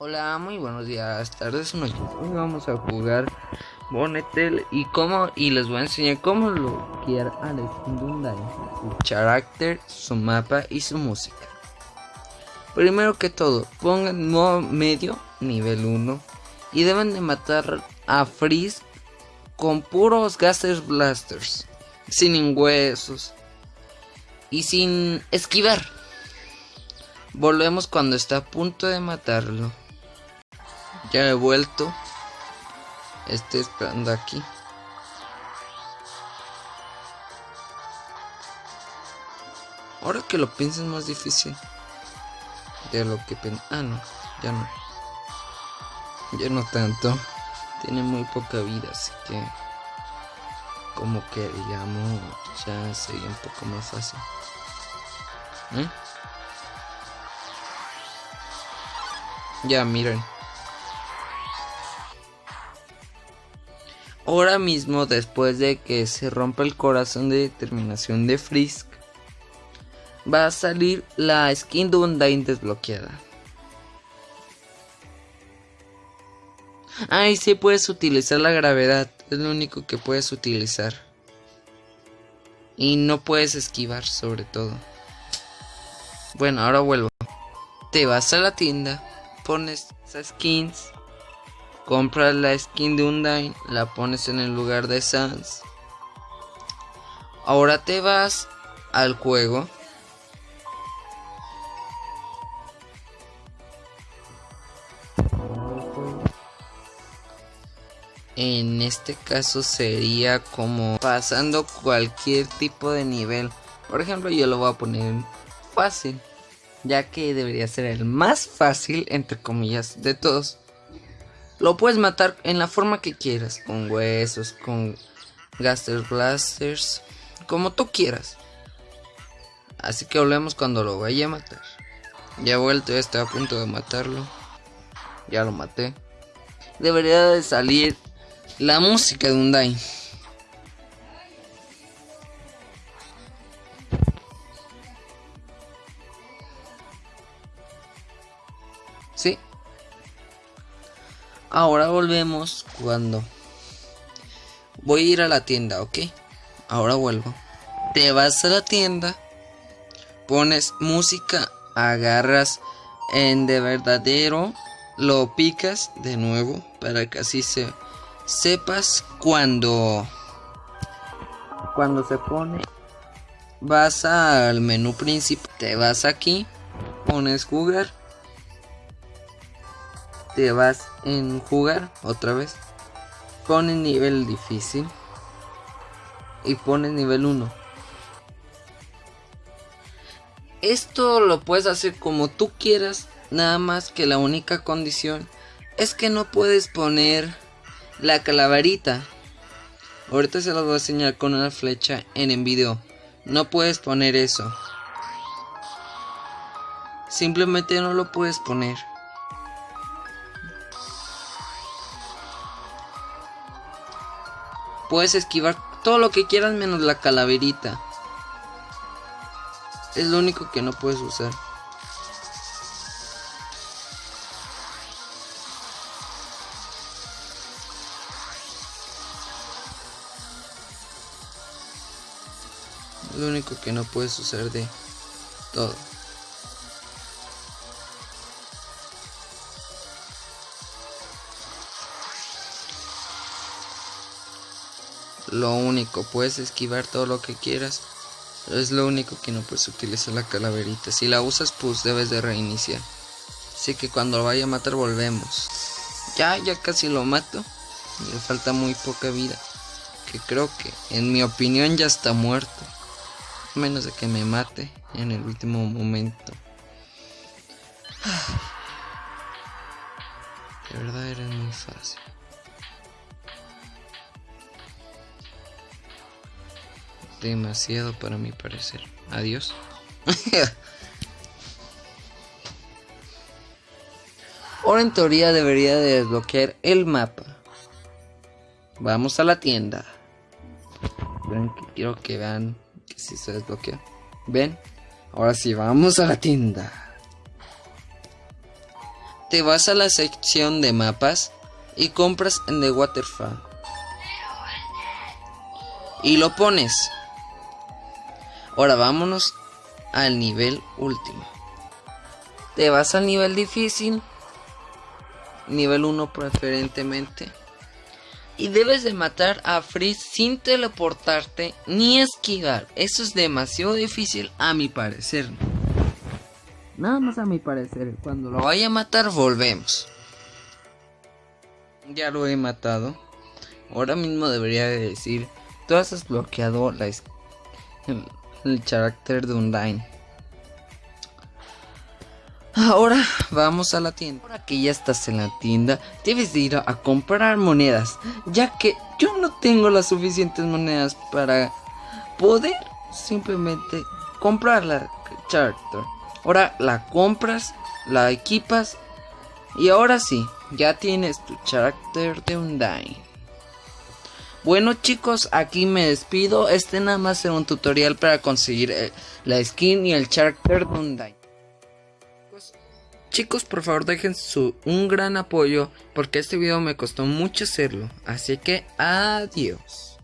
Hola, muy buenos días, tardes noches. Hoy vamos a jugar Bonetel y cómo y les voy a enseñar cómo bloquear a la su carácter, su mapa y su música. Primero que todo, pongan modo medio, nivel 1 y deben de matar a Freeze con puros Gaster Blasters, sin huesos y sin esquivar. Volvemos cuando está a punto de matarlo. Ya he vuelto. Estoy esperando aquí. Ahora que lo pienso es más difícil. De lo que pen... Ah, no. Ya no. Ya no tanto. Tiene muy poca vida, así que... Como que digamos... Ya sería un poco más fácil. ¿Eh? Ya, miren. Ahora mismo, después de que se rompa el corazón de determinación de Frisk, va a salir la skin de Undyne desbloqueada. Ay, sí puedes utilizar la gravedad, es lo único que puedes utilizar. Y no puedes esquivar, sobre todo. Bueno, ahora vuelvo. Te vas a la tienda, pones esas skins compras la skin de Undyne, la pones en el lugar de Sans. Ahora te vas al juego. En este caso sería como pasando cualquier tipo de nivel. Por ejemplo, yo lo voy a poner fácil, ya que debería ser el más fácil, entre comillas, de todos. Lo puedes matar en la forma que quieras, con huesos, con Gaster Blasters, como tú quieras. Así que hablemos cuando lo vaya a matar. Ya vuelto, ya estoy a punto de matarlo. Ya lo maté. Debería de salir la música de Undyne. Ahora volvemos cuando voy a ir a la tienda, ¿ok? Ahora vuelvo. Te vas a la tienda, pones música, agarras en de verdadero, lo picas de nuevo para que así se sepas cuando cuando se pone vas al menú principal, te vas aquí, pones jugar te vas en jugar otra vez. Pones nivel difícil. Y pones nivel 1. Esto lo puedes hacer como tú quieras. Nada más que la única condición es que no puedes poner la calaverita. Ahorita se lo voy a enseñar con una flecha en el video. No puedes poner eso. Simplemente no lo puedes poner. Puedes esquivar todo lo que quieras menos la calaverita. Es lo único que no puedes usar. lo único que no puedes usar de todo. Lo único, puedes esquivar todo lo que quieras. es lo único que no puedes utilizar la calaverita. Si la usas, pues debes de reiniciar. Así que cuando lo vaya a matar, volvemos. Ya, ya casi lo mato. Le falta muy poca vida. Que creo que, en mi opinión, ya está muerto. menos de que me mate en el último momento. De verdad era muy fácil. Demasiado para mi parecer. Adiós. Ahora en teoría debería de desbloquear el mapa. Vamos a la tienda. Quiero que vean que si se desbloquea. Ven, ahora sí, vamos a la tienda. te vas a la sección de mapas y compras en The Waterfall. Y lo pones. Ahora vámonos al nivel último. Te vas al nivel difícil. Nivel 1 preferentemente. Y debes de matar a Freeze sin teleportarte ni esquivar. Eso es demasiado difícil a mi parecer. Nada más a mi parecer. Cuando lo vaya a matar volvemos. Ya lo he matado. Ahora mismo debería de decir. Tú has bloqueado la el, carácter de Undyne. Ahora vamos a la tienda. Ahora que ya estás en la tienda, debes de ir a, comprar monedas, ya que yo no tengo las suficientes monedas para poder simplemente comprar la character. Ahora la compras, la equipas y ahora sí, ya tienes tu character de Undyne. Bueno chicos, aquí me despido. Este nada más era un tutorial para conseguir eh, la skin y el character de Undyne. Chicos, por favor dejen su, un gran apoyo porque este video me costó mucho hacerlo. Así que adiós.